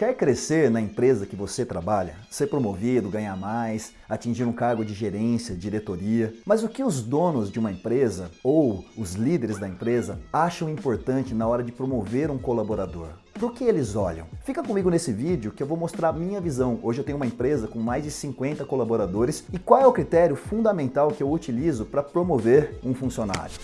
Quer crescer na empresa que você trabalha? Ser promovido, ganhar mais, atingir um cargo de gerência, diretoria? Mas o que os donos de uma empresa ou os líderes da empresa acham importante na hora de promover um colaborador? Para que eles olham? Fica comigo nesse vídeo que eu vou mostrar a minha visão. Hoje eu tenho uma empresa com mais de 50 colaboradores e qual é o critério fundamental que eu utilizo para promover um funcionário.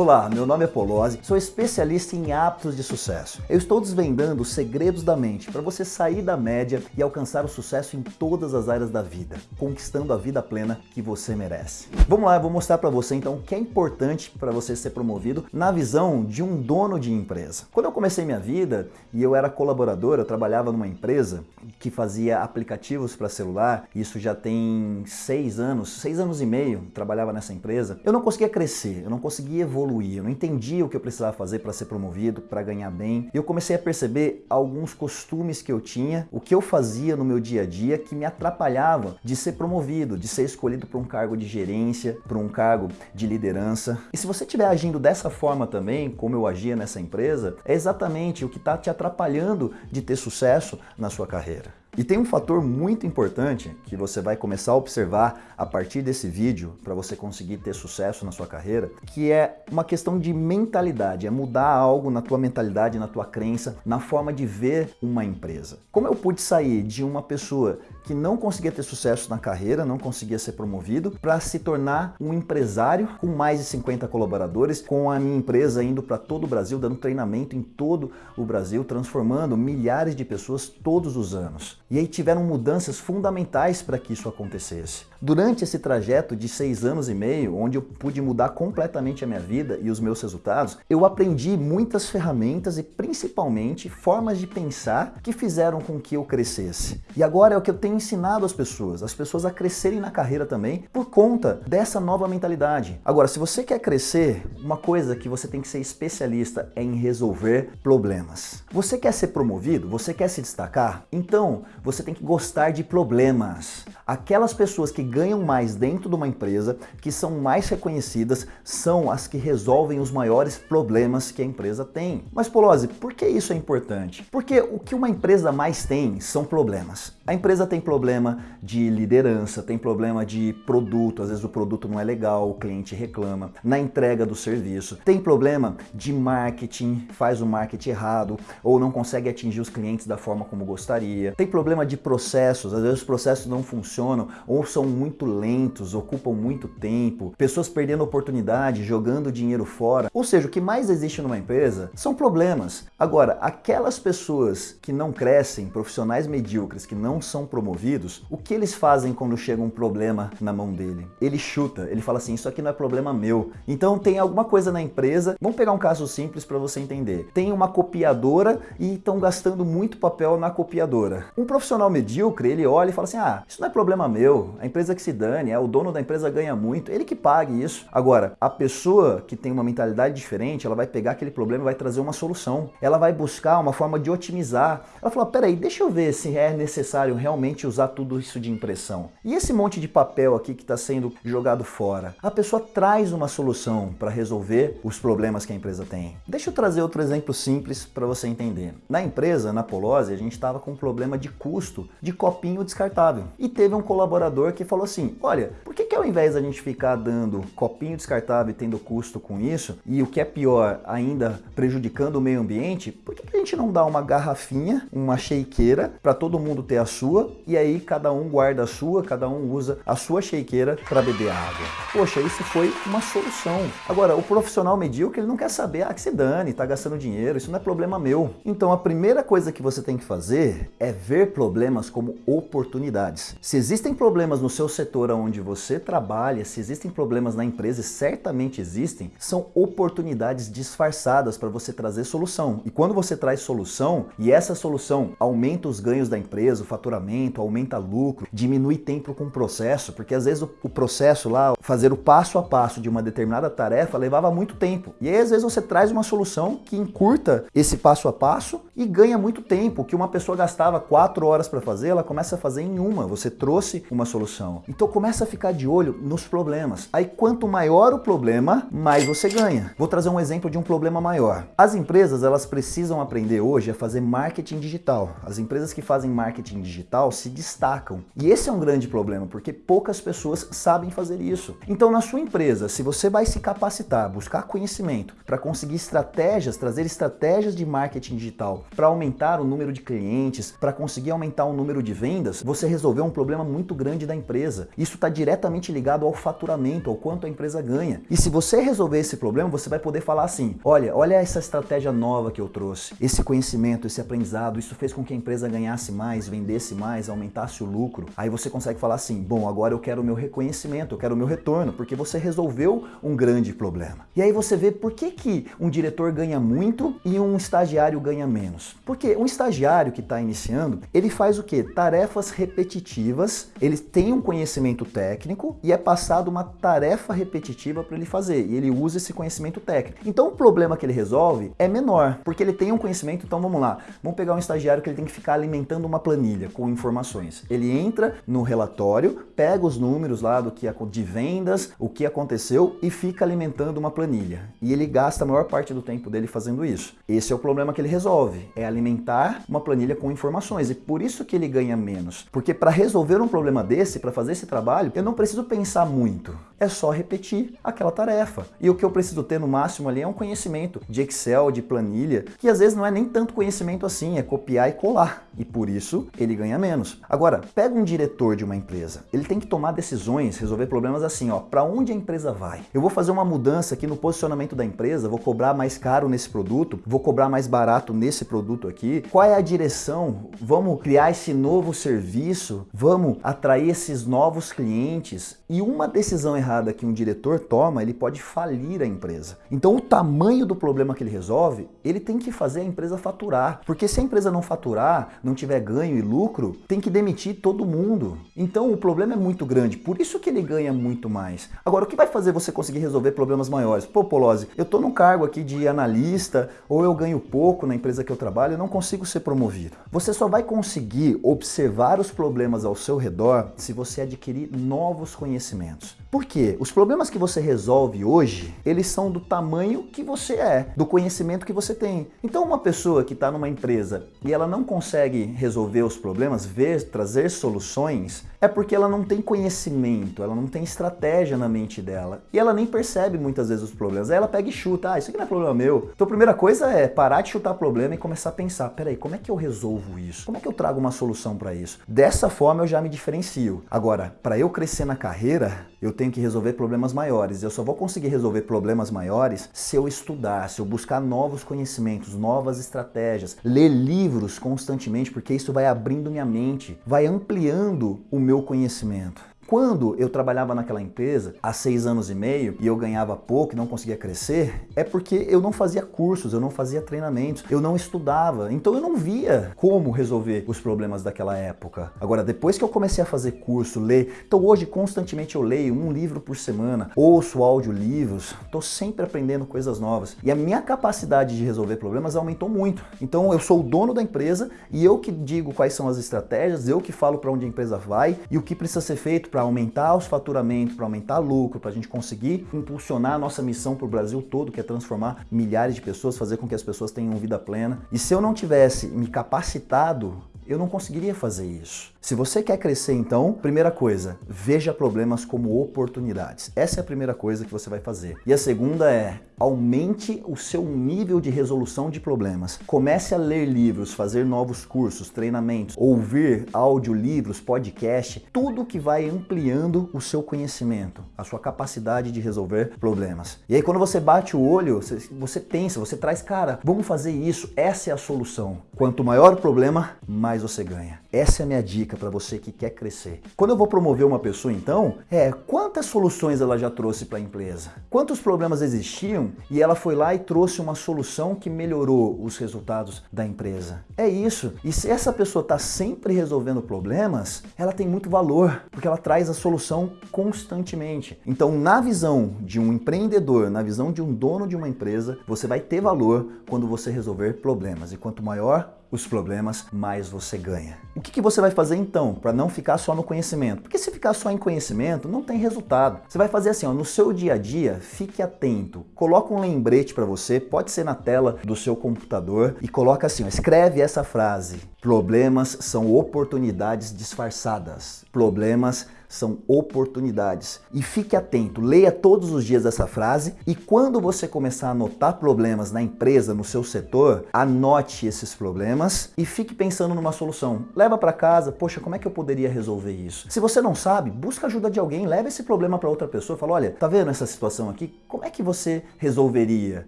Olá, meu nome é Polozzi, sou especialista em hábitos de sucesso. Eu estou desvendando os segredos da mente para você sair da média e alcançar o sucesso em todas as áreas da vida, conquistando a vida plena que você merece. Vamos lá, eu vou mostrar para você então o que é importante para você ser promovido na visão de um dono de empresa. Quando eu comecei minha vida e eu era colaborador, eu trabalhava numa empresa que fazia aplicativos para celular, isso já tem seis anos, seis anos e meio, trabalhava nessa empresa, eu não conseguia crescer, eu não conseguia evoluir evoluir, eu não entendia o que eu precisava fazer para ser promovido, para ganhar bem. E eu comecei a perceber alguns costumes que eu tinha, o que eu fazia no meu dia a dia que me atrapalhava de ser promovido, de ser escolhido para um cargo de gerência, para um cargo de liderança. E se você estiver agindo dessa forma também, como eu agia nessa empresa, é exatamente o que está te atrapalhando de ter sucesso na sua carreira. E tem um fator muito importante que você vai começar a observar a partir desse vídeo para você conseguir ter sucesso na sua carreira, que é uma questão de mentalidade, é mudar algo na tua mentalidade, na tua crença, na forma de ver uma empresa. Como eu pude sair de uma pessoa que não conseguia ter sucesso na carreira, não conseguia ser promovido, para se tornar um empresário com mais de 50 colaboradores, com a minha empresa indo para todo o Brasil, dando treinamento em todo o Brasil, transformando milhares de pessoas todos os anos. E aí tiveram mudanças fundamentais para que isso acontecesse. Durante esse trajeto de seis anos e meio, onde eu pude mudar completamente a minha vida e os meus resultados, eu aprendi muitas ferramentas e principalmente formas de pensar que fizeram com que eu crescesse. E agora é o que eu tenho ensinado às pessoas, as pessoas a crescerem na carreira também por conta dessa nova mentalidade. Agora, se você quer crescer, uma coisa que você tem que ser especialista é em resolver problemas. Você quer ser promovido? Você quer se destacar? Então, você tem que gostar de problemas. Aquelas pessoas que ganham mais dentro de uma empresa, que são mais reconhecidas, são as que resolvem os maiores problemas que a empresa tem. Mas Polozzi, por que isso é importante? Porque o que uma empresa mais tem são problemas. A empresa tem problema de liderança, tem problema de produto, às vezes o produto não é legal, o cliente reclama, na entrega do serviço, tem problema de marketing, faz o marketing errado ou não consegue atingir os clientes da forma como gostaria, tem problema de processos, às vezes os processos não funcionam ou são muito lentos, ocupam muito tempo, pessoas perdendo oportunidade, jogando dinheiro fora. Ou seja, o que mais existe numa empresa são problemas. Agora, aquelas pessoas que não crescem, profissionais medíocres que não são promovidos, o que eles fazem quando chega um problema na mão dele? Ele chuta, ele fala assim, isso aqui não é problema meu. Então tem alguma coisa na empresa, vamos pegar um caso simples para você entender. Tem uma copiadora e estão gastando muito papel na copiadora. Um profissional medíocre, ele olha e fala assim, ah, isso não é problema meu, a empresa que se dane, é o dono da empresa ganha muito, ele que pague isso. Agora, a pessoa que tem uma mentalidade diferente, ela vai pegar aquele problema e vai trazer uma solução. Ela vai buscar uma forma de otimizar. Ela fala, peraí, deixa eu ver se é necessário realmente usar tudo isso de impressão. E esse monte de papel aqui que está sendo jogado fora? A pessoa traz uma solução para resolver os problemas que a empresa tem. Deixa eu trazer outro exemplo simples para você entender. Na empresa, na Polose, a gente estava com um problema de custo de copinho descartável. E teve um colaborador que falou assim, olha, por que, que ao invés da gente ficar dando copinho descartável e tendo custo com isso, e o que é pior, ainda prejudicando o meio ambiente, por que, que a gente não dá uma garrafinha, uma shakeira, para todo mundo ter a sua, e aí cada um guarda a sua, cada um usa a sua shakeira para beber água. Poxa, isso foi uma solução. Agora, o profissional medíocre, ele não quer saber, ah, que se dane, tá gastando dinheiro, isso não é problema meu. Então, a primeira coisa que você tem que fazer é ver problemas como oportunidades. Se existem problemas no seu setor onde você trabalha, se existem problemas na empresa, e certamente existem, são oportunidades disfarçadas para você trazer solução. E quando você traz solução, e essa solução aumenta os ganhos da empresa, o fator faturamento, aumenta lucro, diminui tempo com o processo, porque às vezes o processo lá, fazer o passo a passo de uma determinada tarefa levava muito tempo. E aí às vezes você traz uma solução que encurta esse passo a passo e ganha muito tempo. O que uma pessoa gastava quatro horas para fazer, ela começa a fazer em uma. Você trouxe uma solução. Então começa a ficar de olho nos problemas. Aí quanto maior o problema, mais você ganha. Vou trazer um exemplo de um problema maior. As empresas elas precisam aprender hoje a fazer marketing digital. As empresas que fazem marketing digital se destacam. E esse é um grande problema, porque poucas pessoas sabem fazer isso. Então na sua empresa, se você vai se capacitar, buscar conhecimento para conseguir estratégias, trazer estratégias de marketing digital para aumentar o número de clientes, para conseguir aumentar o número de vendas, você resolveu um problema muito grande da empresa. Isso está diretamente ligado ao faturamento, ao quanto a empresa ganha. E se você resolver esse problema, você vai poder falar assim: olha, olha essa estratégia nova que eu trouxe, esse conhecimento, esse aprendizado, isso fez com que a empresa ganhasse mais, vendesse mais, aumentasse o lucro. Aí você consegue falar assim: bom, agora eu quero o meu reconhecimento, eu quero o meu retorno, porque você resolveu um grande problema. E aí você vê por que, que um diretor ganha muito e um estagiário ganha menos. Porque um estagiário que está iniciando, ele faz o que? Tarefas repetitivas, ele tem um conhecimento técnico e é passado uma tarefa repetitiva para ele fazer. E ele usa esse conhecimento técnico. Então o problema que ele resolve é menor, porque ele tem um conhecimento. Então vamos lá, vamos pegar um estagiário que ele tem que ficar alimentando uma planilha com informações. Ele entra no relatório, pega os números lá do que de vendas, o que aconteceu e fica alimentando uma planilha. E ele gasta a maior parte do tempo dele fazendo isso. Esse é o problema que ele resolve, é alimentar uma planilha com informações e por isso que ele ganha menos. Porque para resolver um problema desse, para fazer esse trabalho, eu não preciso pensar muito. É só repetir aquela tarefa. E o que eu preciso ter no máximo ali é um conhecimento de Excel, de planilha, que às vezes não é nem tanto conhecimento assim, é copiar e colar. E por isso ele ganha menos. Agora, pega um diretor de uma empresa. Ele tem que tomar decisões, resolver problemas assim, ó, para onde a empresa vai? Eu vou fazer uma mudança aqui no posicionamento da empresa, vou cobrar mais caro nesse produto, vou cobrar mais barato nesse produto aqui. Qual é a direção? Vamos criar esse novo serviço? Vamos atrair esses novos clientes? E uma decisão errada que um diretor toma, ele pode falir a empresa. Então, o tamanho do problema que ele resolve, ele tem que fazer a empresa faturar. Porque se a empresa não faturar, não tiver ganho e lucro, tem que demitir todo mundo. Então o problema é muito grande, por isso que ele ganha muito mais. Agora, o que vai fazer você conseguir resolver problemas maiores? Pô, Polozzi, eu tô num cargo aqui de analista, ou eu ganho pouco na empresa que eu trabalho, eu não consigo ser promovido. Você só vai conseguir observar os problemas ao seu redor se você adquirir novos conhecimentos. Por quê? Os problemas que você resolve hoje, eles são do tamanho que você é, do conhecimento que você tem. Então, uma pessoa que está numa empresa e ela não consegue resolver os problemas, ver, trazer soluções, é porque ela não tem conhecimento, ela não tem estratégia na mente dela e ela nem percebe muitas vezes os problemas. Aí ela pega e chuta, ah, isso aqui não é problema meu. Então, a primeira coisa é parar de chutar problema e começar a pensar, peraí, como é que eu resolvo isso? Como é que eu trago uma solução para isso? Dessa forma eu já me diferencio. Agora, para eu crescer na carreira, eu tenho que resolver problemas maiores. Eu só vou conseguir resolver problemas maiores se eu estudar, se eu buscar novos conhecimentos, novas estratégias, ler livros constantemente, porque isso vai abrindo minha mente, vai ampliando o meu conhecimento. Quando eu trabalhava naquela empresa há seis anos e meio e eu ganhava pouco e não conseguia crescer, é porque eu não fazia cursos, eu não fazia treinamentos, eu não estudava. Então eu não via como resolver os problemas daquela época. Agora, depois que eu comecei a fazer curso, ler, então hoje constantemente eu leio um livro por semana, ouço audiolivros, estou sempre aprendendo coisas novas. E a minha capacidade de resolver problemas aumentou muito. Então eu sou o dono da empresa e eu que digo quais são as estratégias, eu que falo para onde a empresa vai e o que precisa ser feito para aumentar os faturamentos, para aumentar lucro, para a gente conseguir impulsionar a nossa missão para o Brasil todo, que é transformar milhares de pessoas, fazer com que as pessoas tenham vida plena. E se eu não tivesse me capacitado, eu não conseguiria fazer isso. Se você quer crescer, então, primeira coisa, veja problemas como oportunidades. Essa é a primeira coisa que você vai fazer. E a segunda é aumente o seu nível de resolução de problemas. Comece a ler livros, fazer novos cursos, treinamentos, ouvir audiolivros, podcast, tudo que vai ampliando o seu conhecimento, a sua capacidade de resolver problemas. E aí quando você bate o olho, você, pensa, você traz, cara, vamos fazer isso, essa é a solução. Quanto maior o problema, mais você ganha. Essa é a minha dica para você que quer crescer. Quando eu vou promover uma pessoa, então, é quantas soluções ela já trouxe para a empresa? Quantos problemas existiam e ela foi lá e trouxe uma solução que melhorou os resultados da empresa. É isso. E se essa pessoa está sempre resolvendo problemas, ela tem muito valor, porque ela traz a solução constantemente. Então, na visão de um empreendedor, na visão de um dono de uma empresa, você vai ter valor quando você resolver problemas. E quanto maior os problemas, mais você ganha. O que, que você vai fazer então para não ficar só no conhecimento? Porque se ficar só em conhecimento, não tem resultado. Você vai fazer assim, ó, no seu dia a dia, fique atento. Coloca um lembrete para você, pode ser na tela do seu computador e coloca assim, ó, escreve essa frase. Problemas são oportunidades disfarçadas. Problemas são oportunidades. E fique atento, leia todos os dias essa frase e quando você começar a notar problemas na empresa, no seu setor, anote esses problemas e fique pensando numa solução. Leva para casa, poxa, como é que eu poderia resolver isso? Se você não sabe, busca ajuda de alguém, leva esse problema para outra pessoa, fala, olha, tá vendo essa situação aqui? Como é que você resolveria?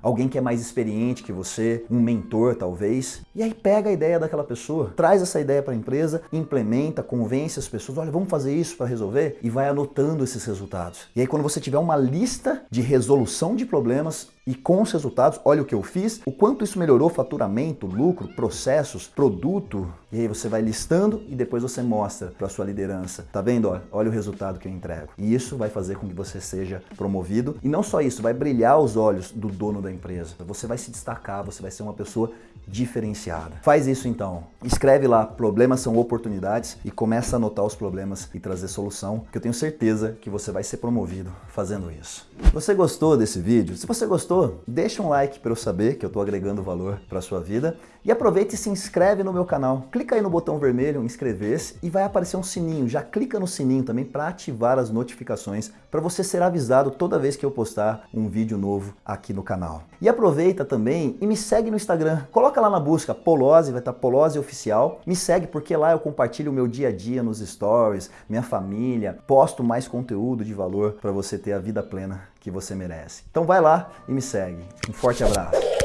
Alguém que é mais experiente que você, um mentor talvez, e aí pega a ideia daquela pessoa, traz essa ideia para a empresa, implementa, convence as pessoas, olha, vamos fazer isso para resolver resolver e vai anotando esses resultados. E aí quando você tiver uma lista de resolução de problemas e com os resultados, olha o que eu fiz, o quanto isso melhorou faturamento, lucro, processos, produto, e aí você vai listando e depois você mostra para sua liderança. Tá vendo? Olha, olha o resultado que eu entrego. E isso vai fazer com que você seja promovido e não só isso, vai brilhar os olhos do dono da empresa. Você vai se destacar, você vai ser uma pessoa diferenciada. Faz isso então. Escreve lá, problemas são oportunidades e começa a anotar os problemas e trazer solução, que eu tenho certeza que você vai ser promovido fazendo isso. Você gostou desse vídeo? Se você gostou, deixa um like para eu saber que eu estou agregando valor para sua vida e aproveita e se inscreve no meu canal. Clica aí no botão vermelho inscrever-se e vai aparecer um sininho. Já clica no sininho também para ativar as notificações para você ser avisado toda vez que eu postar um vídeo novo aqui no canal. E aproveita também e me segue no Instagram. Coloca lá na busca Polose, vai estar Polose Oficial. Me segue porque lá eu compartilho o meu dia a dia nos stories, minha família, posto mais conteúdo de valor para você ter a vida plena que você merece. Então vai lá e me segue. Um forte abraço.